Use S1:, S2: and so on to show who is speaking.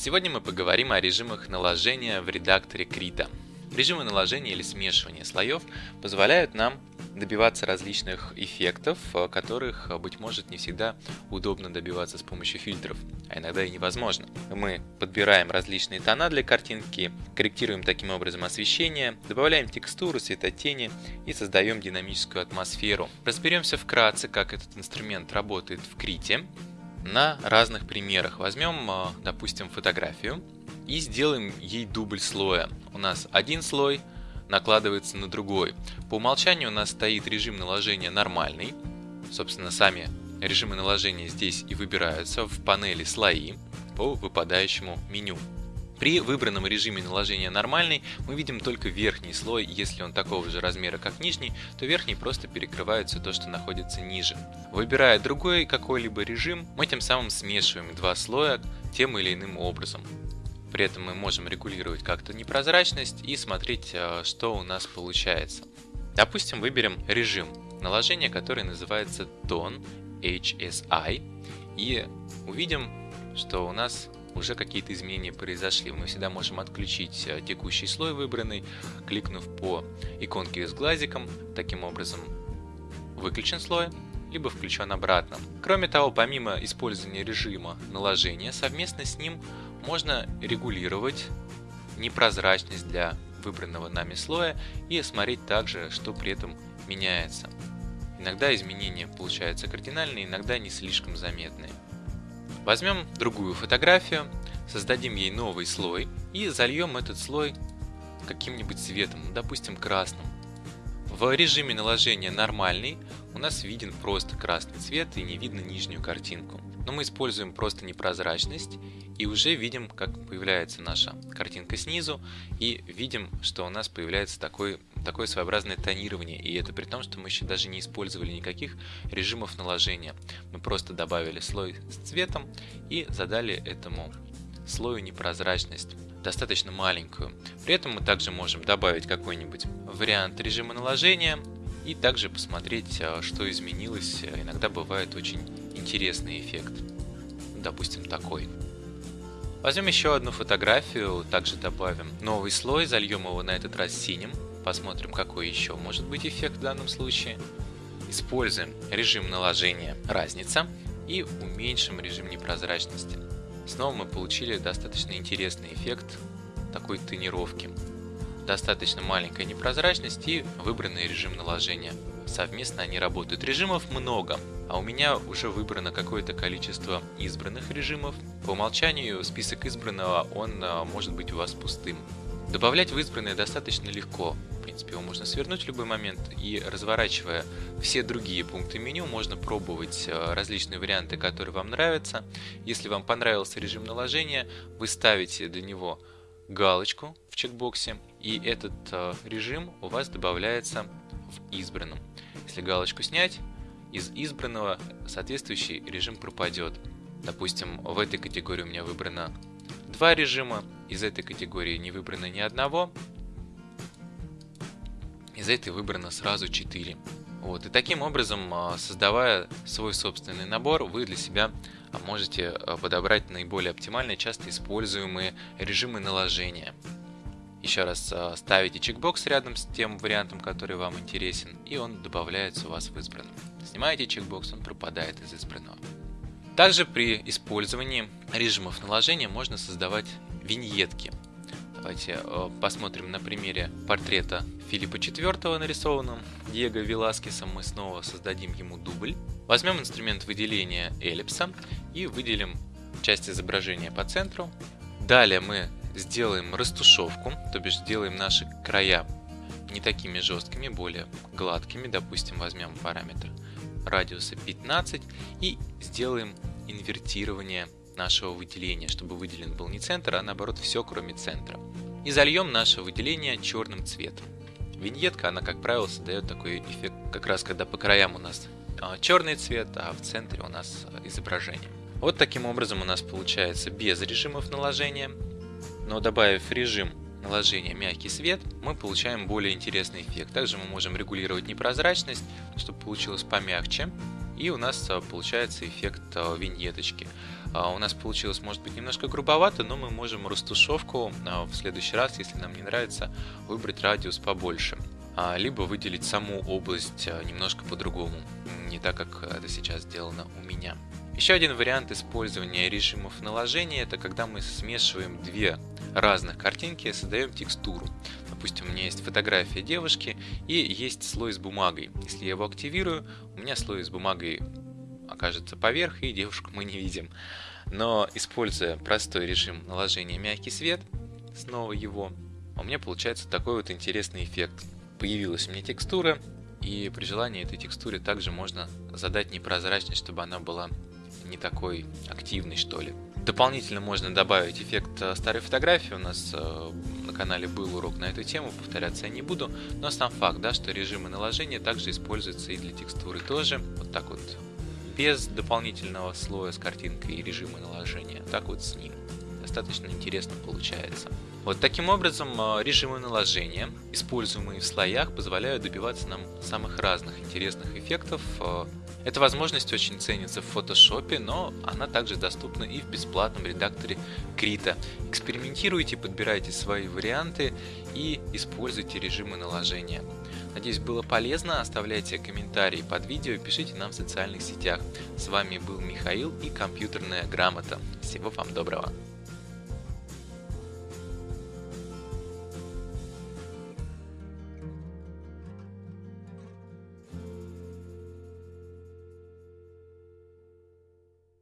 S1: Сегодня мы поговорим о режимах наложения в редакторе Krita. Режимы наложения или смешивания слоев позволяют нам добиваться различных эффектов, э, которых, э, быть может, не всегда удобно добиваться с помощью фильтров, а иногда и невозможно. Мы подбираем различные тона для картинки, корректируем таким образом освещение, добавляем текстуру, светотени и создаем динамическую атмосферу. Разберемся вкратце, как этот инструмент работает в Крите на разных примерах. Возьмем, э, допустим, фотографию и сделаем ей дубль слоя. У нас один слой накладывается на другой. По умолчанию у нас стоит режим наложения нормальный. Собственно, сами режимы наложения здесь и выбираются в панели «Слои» по выпадающему меню. При выбранном режиме наложения нормальный мы видим только верхний слой, если он такого же размера как нижний, то верхний просто перекрывает все то, что находится ниже. Выбирая другой какой-либо режим, мы тем самым смешиваем два слоя тем или иным образом. При этом мы можем регулировать как-то непрозрачность и смотреть, э, что у нас получается. Допустим, выберем режим наложения, который называется Tone HSI и увидим, что у нас уже какие-то изменения произошли. Мы всегда можем отключить э, текущий слой выбранный, кликнув по иконке с глазиком, таким образом выключен слой, либо включен обратно. Кроме того, помимо использования режима наложения, совместно с ним можно регулировать непрозрачность для выбранного нами слоя и смотреть также, что при этом меняется. Иногда изменения получаются кардинальные, иногда не слишком заметные. Возьмем другую фотографию, создадим ей новый слой и зальем этот слой каким-нибудь цветом, допустим красным. В режиме наложения нормальный у нас виден просто красный цвет и не видно нижнюю картинку. Но мы используем просто непрозрачность и уже видим, как появляется наша картинка снизу и видим, что у нас появляется такой, такое своеобразное тонирование. И это при том, что мы еще даже не использовали никаких режимов наложения. Мы просто добавили слой с цветом и задали этому слою непрозрачность достаточно маленькую. При этом мы также можем добавить какой-нибудь вариант режима наложения и также посмотреть, а, что изменилось. Иногда бывает очень интересный эффект. Допустим, такой. Возьмем еще одну фотографию, также добавим новый слой, зальем его на этот раз синим. Посмотрим, какой еще может быть эффект в данном случае. Используем режим наложения разница и уменьшим режим непрозрачности. Снова мы получили достаточно интересный эффект такой тонировки. Достаточно маленькая непрозрачность и выбранный режим наложения. Совместно они работают. Режимов много, а у меня уже выбрано какое-то количество избранных режимов. По умолчанию список избранного, он а, может быть у вас пустым. Добавлять в избранное достаточно легко. Принципе, его можно свернуть в любой момент и разворачивая все другие пункты меню, можно пробовать а, различные варианты, которые вам нравятся. Если вам понравился режим наложения, вы ставите для него галочку в чекбоксе, и этот а, режим у вас добавляется в избранном. Если галочку снять, из избранного соответствующий режим пропадет. Допустим, в этой категории у меня выбрано два режима, из этой категории не выбрано ни одного, из этой выбрано сразу 4. Вот. И таким образом, а, создавая свой собственный набор, вы для себя а, можете а, подобрать наиболее оптимальные, часто используемые режимы наложения. Еще раз ставите чекбокс рядом с тем вариантом, который вам интересен, и он добавляется у вас в избранном. Снимаете чекбокс, он пропадает из избранного. Также при использовании режимов наложения можно создавать виньетки. Давайте э, посмотрим на примере портрета Филиппа IV, нарисованным Диего Веласкесом. Мы снова создадим ему дубль. Возьмем инструмент выделения эллипса и выделим часть изображения по центру. Далее мы сделаем растушевку, то бишь сделаем наши края не такими жесткими, более гладкими. Допустим, возьмем параметр радиуса 15 и сделаем инвертирование нашего выделения, чтобы выделен был не центр, а наоборот все кроме центра. И зальем наше выделение черным цветом. Виньетка, она как правило создает такой эффект, как раз когда по краям у нас а, черный цвет, а в центре у нас изображение. Вот таким образом у нас получается без режимов наложения, но добавив режим наложения мягкий свет, мы получаем более интересный эффект. Также мы можем регулировать непрозрачность, чтобы получилось помягче. И у нас получается эффект виньеточки. У нас получилось, может быть, немножко грубовато, но мы можем растушевку в следующий раз, если нам не нравится, выбрать радиус побольше. Либо выделить саму область немножко по-другому, не так, как это сейчас сделано у меня. Еще один вариант использования режимов наложения это когда мы смешиваем две разных картинки и создаем текстуру. Допустим, у меня есть фотография девушки и есть слой с бумагой. Если я его активирую, у меня слой с бумагой окажется поверх и девушку мы не видим. Но используя простой режим наложения мягкий свет, снова его, у меня получается такой вот интересный эффект. Появилась у меня текстура, и при желании этой текстуре также можно задать непрозрачность, чтобы она была не такой активный, что ли. Дополнительно можно добавить эффект э, старой фотографии. У нас э, на канале был урок на эту тему, повторяться я не буду. Но сам факт, да, что режимы наложения также используются и для текстуры тоже. Вот так вот, без дополнительного слоя с картинкой и режима наложения. Так вот с ним. Достаточно интересно получается. Вот таким образом э, режимы наложения, используемые в слоях, позволяют добиваться нам самых разных интересных эффектов эта возможность очень ценится в фотошопе, но она также доступна и в бесплатном редакторе Krita. Экспериментируйте, подбирайте свои варианты и используйте режимы наложения. Надеюсь, было полезно. Оставляйте комментарии под видео и пишите нам в социальных сетях. С вами был Михаил и компьютерная грамота. Всего вам доброго.